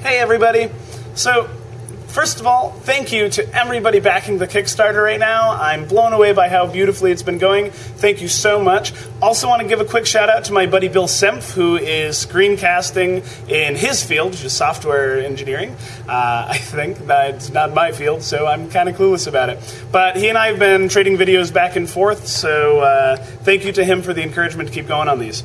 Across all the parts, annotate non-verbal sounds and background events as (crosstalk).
Hey, everybody. So, first of all, thank you to everybody backing the Kickstarter right now. I'm blown away by how beautifully it's been going. Thank you so much. Also, want to give a quick shout out to my buddy Bill Sempf, who is screencasting in his field, which is software engineering. Uh, (laughs) I think that's not my field, so I'm kind of clueless about it. But he and I have been trading videos back and forth, so uh, thank you to him for the encouragement to keep going on these.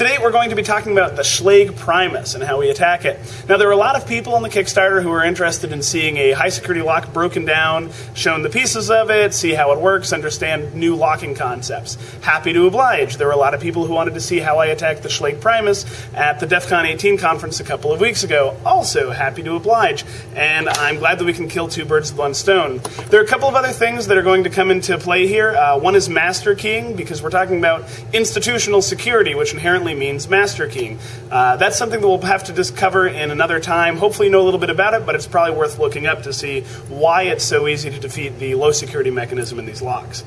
Today we're going to be talking about the Schlage Primus and how we attack it. Now there are a lot of people on the Kickstarter who are interested in seeing a high security lock broken down, shown the pieces of it, see how it works, understand new locking concepts. Happy to oblige. There were a lot of people who wanted to see how I attacked the Schlage Primus at the DEF CON 18 conference a couple of weeks ago. Also happy to oblige. And I'm glad that we can kill two birds with one stone. There are a couple of other things that are going to come into play here. Uh, one is master keying, because we're talking about institutional security, which inherently means master keying. Uh, that's something that we'll have to discover in another time. Hopefully, you know a little bit about it, but it's probably worth looking up to see why it's so easy to defeat the low security mechanism in these locks.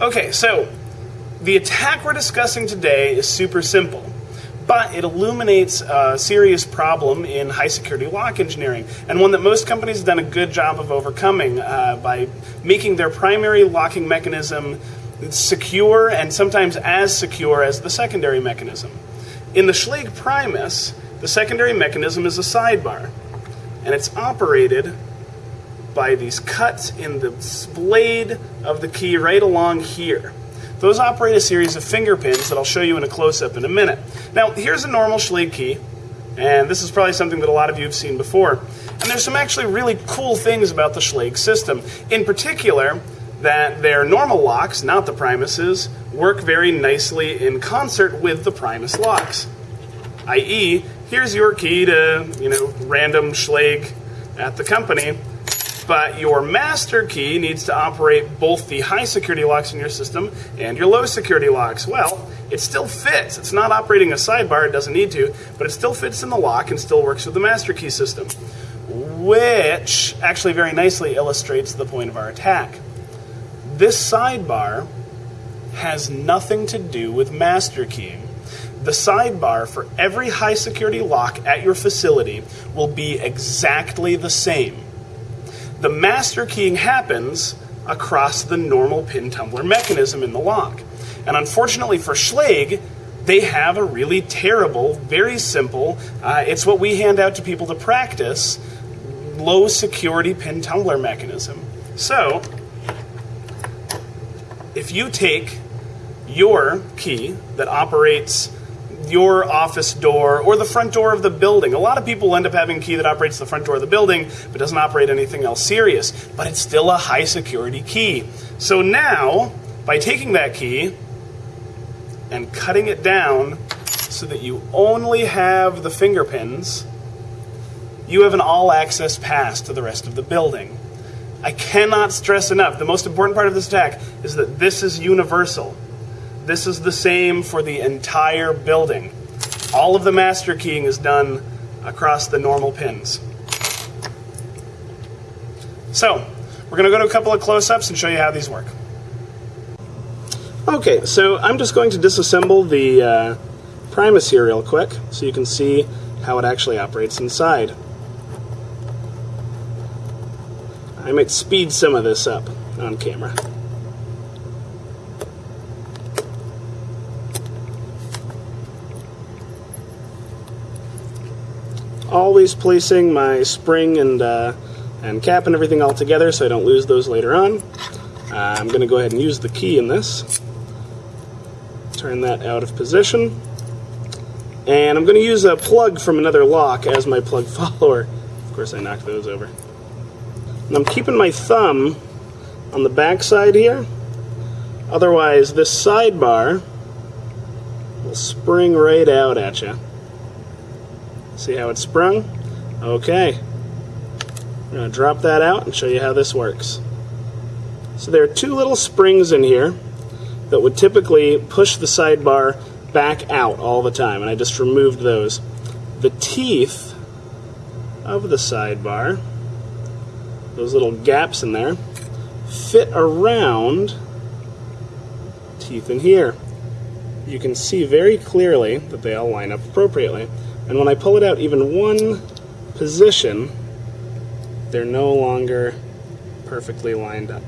Okay, so the attack we're discussing today is super simple but it illuminates a serious problem in high security lock engineering, and one that most companies have done a good job of overcoming uh, by making their primary locking mechanism secure and sometimes as secure as the secondary mechanism. In the Schlage Primus, the secondary mechanism is a sidebar, and it's operated by these cuts in the blade of the key right along here. Those operate a series of finger pins that I'll show you in a close-up in a minute. Now, here's a normal Schlage key, and this is probably something that a lot of you have seen before. And there's some actually really cool things about the Schlage system. In particular, that their normal locks, not the Primuses, work very nicely in concert with the Primus locks. I.e., here's your key to, you know, random Schlage at the company, but your master key needs to operate both the high security locks in your system and your low security locks. Well, it still fits. It's not operating a sidebar, it doesn't need to, but it still fits in the lock and still works with the master key system, which actually very nicely illustrates the point of our attack. This sidebar has nothing to do with master keying. The sidebar for every high security lock at your facility will be exactly the same. The master keying happens across the normal pin tumbler mechanism in the lock. And unfortunately for Schlage, they have a really terrible, very simple, uh, it's what we hand out to people to practice, low security pin tumbler mechanism. So, if you take your key that operates your office door or the front door of the building. A lot of people end up having a key that operates the front door of the building but doesn't operate anything else serious, but it's still a high security key. So now, by taking that key and cutting it down so that you only have the finger pins, you have an all access pass to the rest of the building. I cannot stress enough the most important part of this attack is that this is universal. This is the same for the entire building. All of the master keying is done across the normal pins. So, we're going to go to a couple of close ups and show you how these work. Okay, so I'm just going to disassemble the uh, Primus here real quick so you can see how it actually operates inside. I might speed some of this up on camera. Always placing my spring and, uh, and cap and everything all together so I don't lose those later on. Uh, I'm going to go ahead and use the key in this. Turn that out of position. And I'm going to use a plug from another lock as my plug (laughs) follower. Of course, I knocked those over. And I'm keeping my thumb on the back side here. Otherwise, this sidebar will spring right out at you. See how it sprung? Okay. I'm going to drop that out and show you how this works. So there are two little springs in here that would typically push the sidebar back out all the time, and I just removed those. The teeth of the sidebar those little gaps in there fit around teeth in here. You can see very clearly that they all line up appropriately. And when I pull it out even one position, they're no longer perfectly lined up.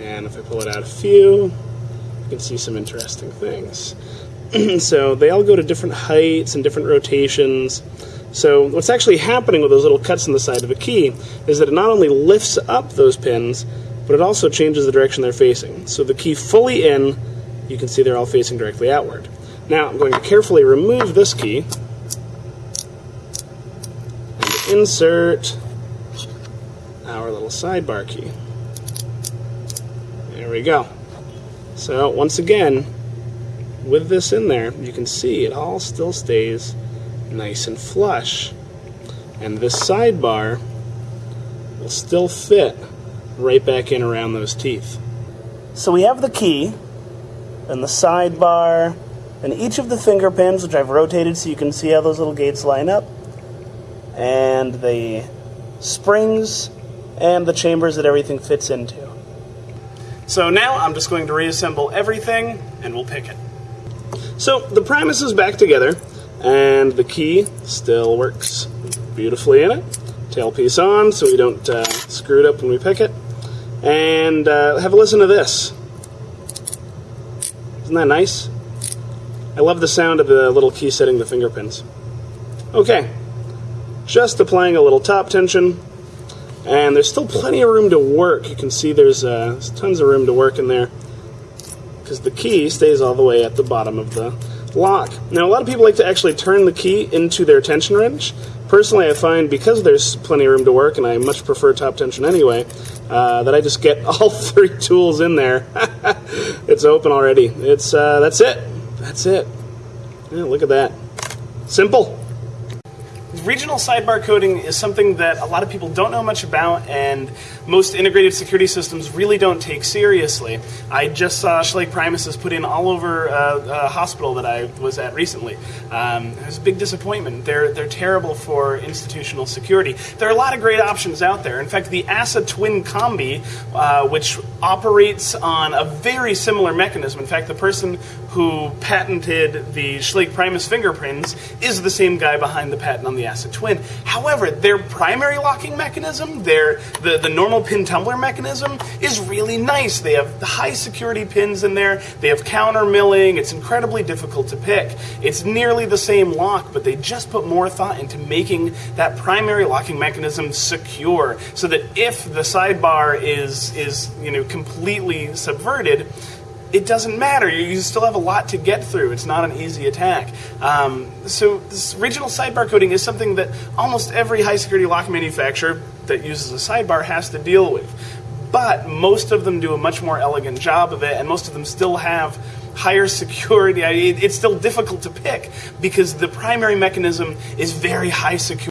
And if I pull it out a few, you can see some interesting things. (clears throat) so they all go to different heights and different rotations. So what's actually happening with those little cuts in the side of a key is that it not only lifts up those pins, but it also changes the direction they're facing. So the key fully in, you can see they're all facing directly outward. Now I'm going to carefully remove this key and insert our little sidebar key. There we go. So once again, with this in there, you can see it all still stays nice and flush. And this sidebar will still fit right back in around those teeth. So we have the key and the sidebar and each of the finger pins, which I've rotated so you can see how those little gates line up, and the springs and the chambers that everything fits into. So now I'm just going to reassemble everything and we'll pick it. So the Primus is back together and the key still works beautifully in it. Tailpiece on so we don't uh, screw it up when we pick it. And uh, have a listen to this. Isn't that nice? I love the sound of the little key setting the finger pins. Okay, just applying a little top tension, and there's still plenty of room to work. You can see there's, uh, there's tons of room to work in there because the key stays all the way at the bottom of the lock. Now, a lot of people like to actually turn the key into their tension wrench. Personally, I find because there's plenty of room to work, and I much prefer top tension anyway, uh, that I just get (laughs) all three tools in there. (laughs) it's open already. It's uh, that's it. That's it. Yeah, look at that. Simple. Regional sidebar coding is something that a lot of people don't know much about, and most integrated security systems really don't take seriously. I just saw Schlage Primuses put in all over uh, a hospital that I was at recently. Um, it was a big disappointment. They're, they're terrible for institutional security. There are a lot of great options out there. In fact, the ASSA Twin Combi, uh, which operates on a very similar mechanism. In fact, the person who patented the Schlage Primus finger pins is the same guy behind the patent on the ASSA Twin. However, their primary locking mechanism, their the, the normal pin tumbler mechanism, is really nice. They have high security pins in there. They have counter milling. It's incredibly difficult to pick. It's nearly the same lock, but they just put more thought into making that primary locking mechanism secure, so that if the sidebar is is you know completely subverted it doesn't matter. You still have a lot to get through. It's not an easy attack. Um, so this regional sidebar coding is something that almost every high security lock manufacturer that uses a sidebar has to deal with. But most of them do a much more elegant job of it, and most of them still have higher (laughs) security. It's still difficult to pick because the primary mechanism is very high security.